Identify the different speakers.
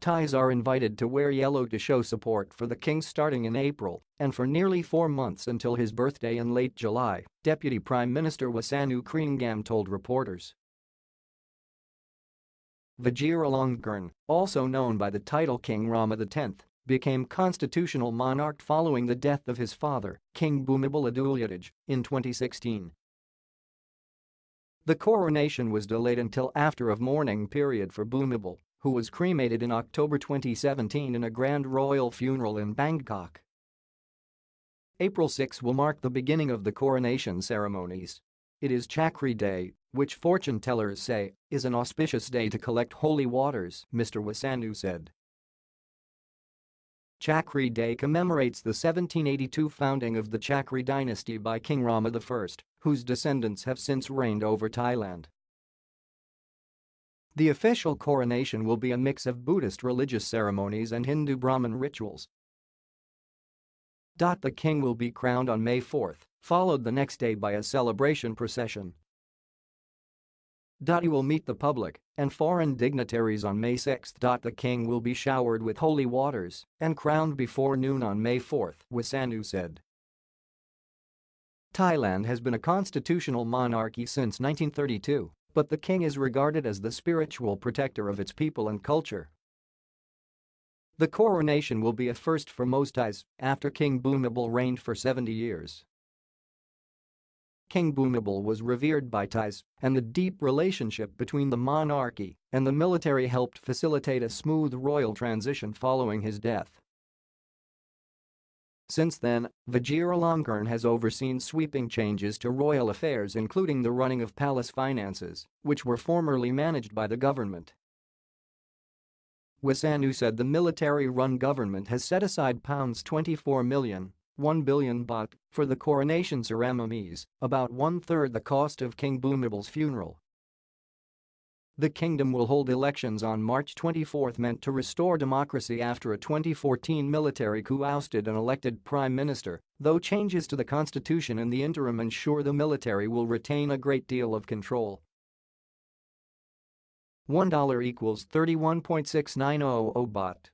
Speaker 1: Thais are invited to wear yellow to show support for the king starting in April and for nearly four months until his birthday in late July, Deputy Prime Minister Wissanu Krea-ngam told reporters. Vajiralongkorn, also known by the title King Rama X, became constitutional monarch following the death of his father, King Bhumibol Adulyadej, in 2016. The coronation was delayed until after a mourning period for Bhumibol who was cremated in October 2017 in a grand royal funeral in Bangkok. April 6 will mark the beginning of the coronation ceremonies. It is Chakri Day, which fortune tellers say is an auspicious day to collect holy waters, Mr. Wissanu said. Chakri Day commemorates the 1782 founding of the Chakri dynasty by King Rama I, whose descendants have since reigned over Thailand. The official coronation will be a mix of Buddhist religious ceremonies and Hindu Brahmin rituals. The king will be crowned on May 4, followed the next day by a celebration procession. He will meet the public and foreign dignitaries on May 6. The king will be showered with holy waters and crowned before noon on May 4, Wissanu said. Thailand has been a constitutional monarchy since 1932 but the king is regarded as the spiritual protector of its people and culture. The coronation will be a first for most Thais after King Bhumibol reigned for 70 years. King Bhumibol was revered by Thais, and the deep relationship between the monarchy and the military helped facilitate a smooth royal transition following his death. Since then, Vajiralongkorn has overseen sweeping changes to royal affairs including the running of palace finances, which were formerly managed by the government. Wissanu said the military-run government has set aside pounds 24 million 1 billion baht for the coronation ceremonies, about one-third the cost of King Bhumibol's funeral. The kingdom will hold elections on March 24 meant to restore democracy after a 2014 military coup ousted an elected prime minister, though changes to the constitution in the interim ensure the military will retain a great deal of control. $1 equals 31.6900 baht.